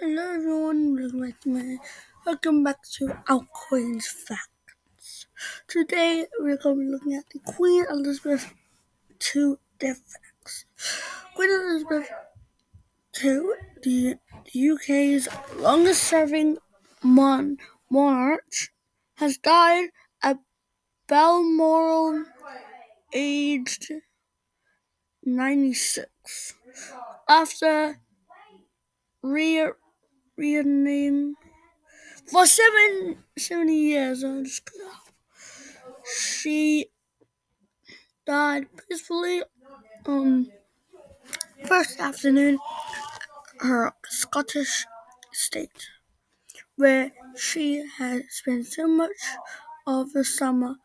Hello everyone, welcome back to my welcome back to our Queen's Facts. Today we're going to be looking at the Queen Elizabeth II death facts. Queen Elizabeth II, the, the UK's longest serving mon- monarch, has died at Balmoral aged 96 after re- reigning for seven, 70 years. She died peacefully on first afternoon her Scottish estate, where she had spent so much of the summer.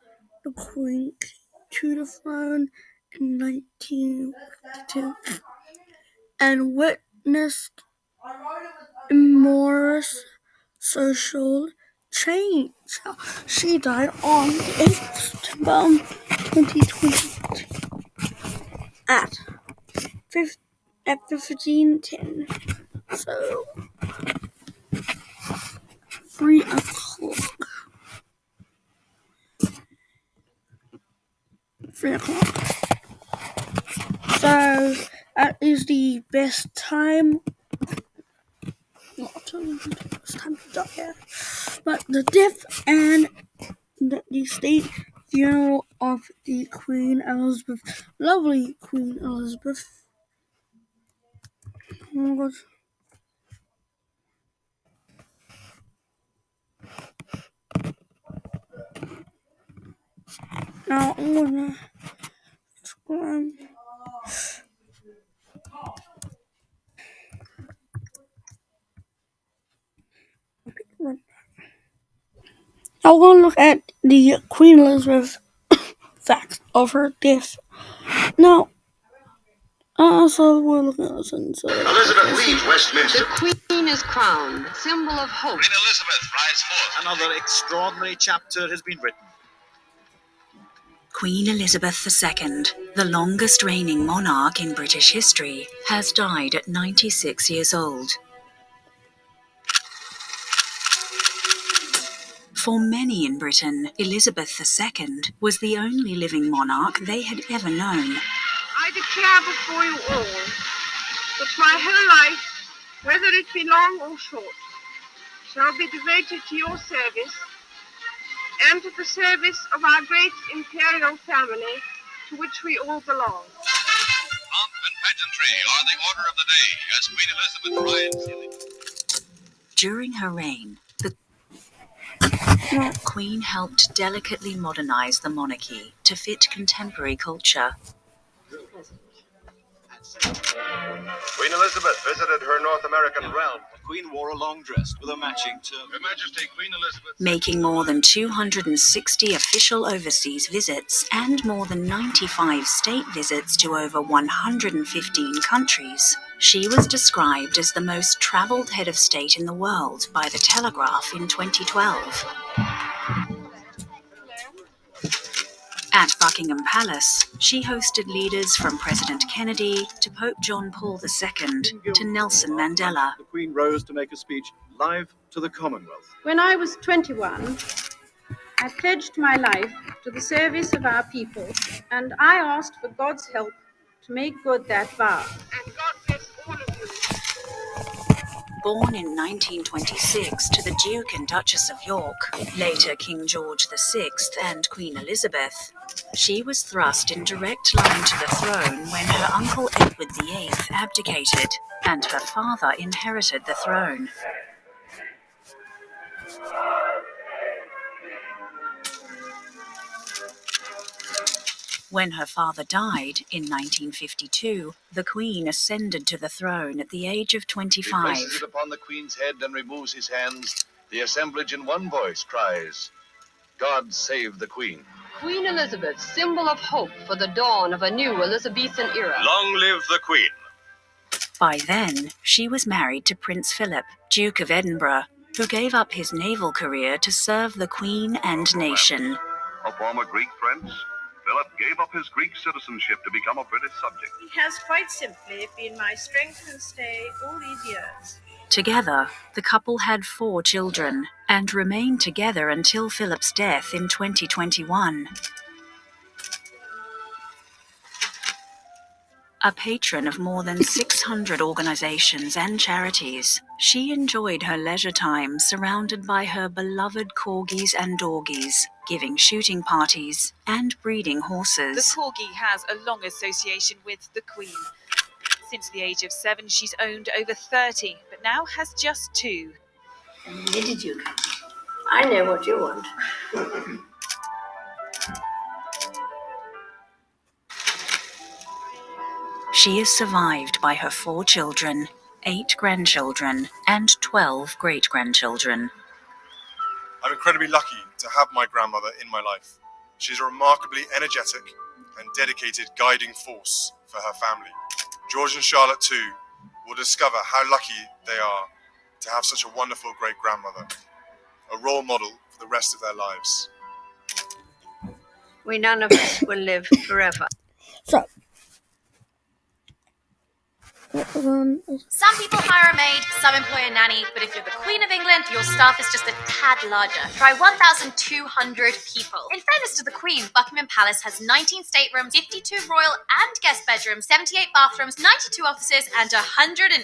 The Queen to the throne in 1952 and witnessed enormous social change. She died on the 8th of September 2020 at 5, at 1510. So, 3 o'clock. 3 o'clock. So, that is the best time. Best time to die, but the death and the, the state funeral of the Queen Elizabeth, lovely Queen Elizabeth. Oh my god. Now I'm gonna um, now we're gonna look at the Queen Elizabeth facts of her death. Now, uh, so we're looking at this and so Elizabeth leaves Westminster. The Queen is crowned, symbol of hope. Queen Elizabeth rides forth. Another extraordinary chapter has been written. Queen Elizabeth II, the longest reigning monarch in British history, has died at 96 years old. For many in Britain, Elizabeth II was the only living monarch they had ever known. I declare before you all that my whole life, whether it be long or short, shall be devoted to your service and to the service of our great imperial family to which we all belong. Pomp and pageantry are the order of the day as Queen Elizabeth rides. During her reign, the Queen helped delicately modernize the monarchy to fit contemporary culture. Queen Elizabeth visited her North American realm. The Queen wore a long dress with a matching turban. Her Majesty Queen Elizabeth. making more than 260 official overseas visits and more than 95 state visits to over 115 countries. She was described as the most traveled head of state in the world by The Telegraph in 2012. At Buckingham Palace, she hosted leaders from President Kennedy to Pope John Paul II to Nelson Mandela. The Queen rose to make a speech live to the Commonwealth. When I was 21, I pledged my life to the service of our people, and I asked for God's help to make good that vow. Born in 1926 to the Duke and Duchess of York, later King George VI and Queen Elizabeth, she was thrust in direct line to the throne when her uncle Edward VIII abdicated and her father inherited the throne. When her father died in 1952, the Queen ascended to the throne at the age of He 25. places it upon the Queen's head and removes his hands. The assemblage in one voice cries, God save the Queen. Queen Elizabeth, symbol of hope for the dawn of a new Elizabethan era. Long live the Queen. By then, she was married to Prince Philip, Duke of Edinburgh, who gave up his naval career to serve the Queen and nation. A former Greek prince, Philip gave up his Greek citizenship to become a British subject. He has quite simply been my strength and stay all these years. Together, the couple had four children and remained together until Philip's death in 2021. A patron of more than 600 organizations and charities, she enjoyed her leisure time surrounded by her beloved corgis and dorgies, giving shooting parties and breeding horses. The corgi has a long association with the Queen. Since the age of seven, she's owned over 30, but now has just two. Where did you come? I know what you want. She is survived by her four children, eight grandchildren, and 12 great grandchildren. I'm incredibly lucky to have my grandmother in my life. She's a remarkably energetic and dedicated guiding force for her family. George and Charlotte, too, will discover how lucky they are to have such a wonderful great grandmother, a role model for the rest of their lives. We none of us will live forever. So, on? Some people hire a maid, some employ a nanny, but if you're the Queen of England, your staff is just a tad larger. Try 1,200 people. In fairness to the Queen, Buckingham Palace has 19 staterooms, 52 royal and guest bedrooms, 78 bathrooms, 92 offices, and 188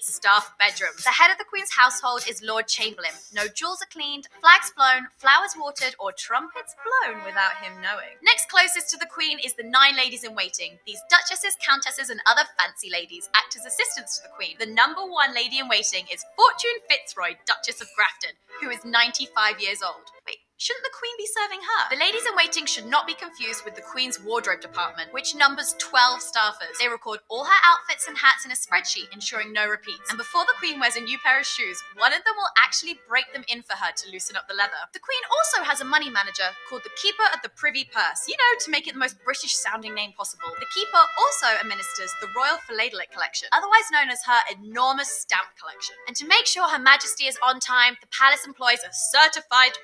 staff bedrooms. The head of the Queen's household is Lord Chamberlain. No jewels are cleaned, flags flown, flowers watered, or trumpets blown without him knowing. Next closest to the Queen is the nine ladies in waiting. These duchesses, countesses, and other fancy ladies act as assistants to the Queen. The number one lady in waiting is Fortune Fitzroy, Duchess of Grafton, who is 95 years old. Wait, shouldn't the Queen be serving her? The ladies in waiting should not be confused with the Queen's wardrobe department, which numbers 12 staffers. They record all her outfits and hats in a spreadsheet, ensuring no repeats. And before the Queen wears a new pair of shoes, one of them will actually break them in for her to loosen up the leather. The Queen also has a money manager called the Keeper of the Privy Purse, you know, to make it the most British sounding name possible. The Keeper also administers the Royal Philatelic Collection, otherwise known as her enormous stamp collection. And to make sure Her Majesty is on time, the palace employs a certified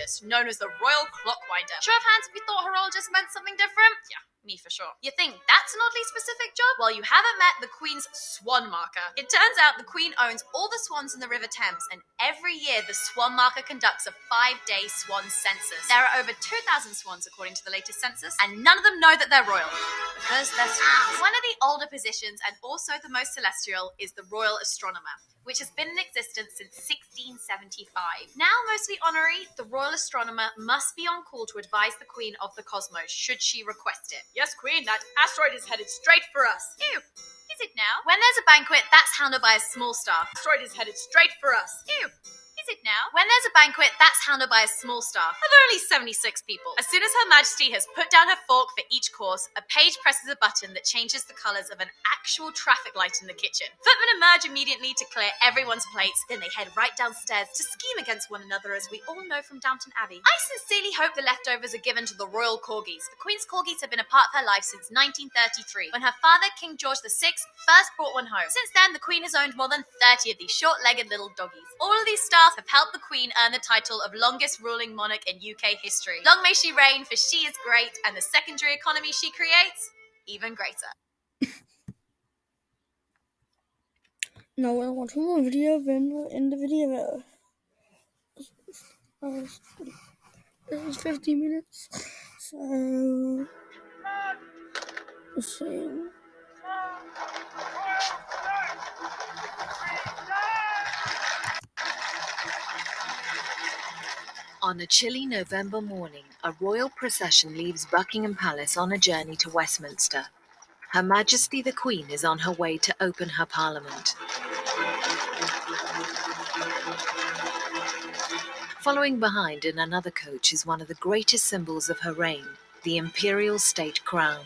horologist known as the Royal Clockwinder. Show of hands if you thought horologist meant something different? Yeah. Me for sure. You think that's an oddly specific job? Well, you haven't met the Queen's swan marker. It turns out the Queen owns all the swans in the River Thames, and every year the swan marker conducts a five day swan census. There are over 2,000 swans according to the latest census, and none of them know that they're royal because they're swans. One of the older positions, and also the most celestial, is the Royal Astronomer which has been in existence since 1675. Now mostly honorary, the royal astronomer must be on call to advise the Queen of the cosmos should she request it. Yes, Queen, that asteroid is headed straight for us. Ew. It now? When there's a banquet, that's handled by a small staff. Asteroid is headed straight for us. Ew. Now? When there's a banquet, that's handled by a small staff of only 76 people. As soon as Her Majesty has put down her fork for each course, a page presses a button that changes the colours of an actual traffic light in the kitchen. Footmen emerge immediately to clear everyone's plates, then they head right downstairs to scheme against one another, as we all know from Downton Abbey. I sincerely hope the leftovers are given to the royal corgis. The Queen's corgis have been a part of her life since 1933, when her father, King George VI, first brought one home. Since then, the Queen has owned more than 30 of these short-legged little doggies. All of these staff have helped the Queen earn the title of longest ruling monarch in UK history. Long may she reign, for she is great, and the secondary economy she creates, even greater. Now we're watching more video, then we'll end the video. This is 50 minutes, so let's On a chilly November morning, a royal procession leaves Buckingham Palace on a journey to Westminster. Her Majesty the Queen is on her way to open her parliament. Following behind in another coach is one of the greatest symbols of her reign, the imperial state crown.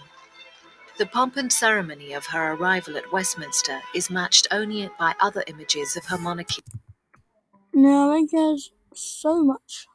The pomp and ceremony of her arrival at Westminster is matched only by other images of her monarchy. Now, I there's so much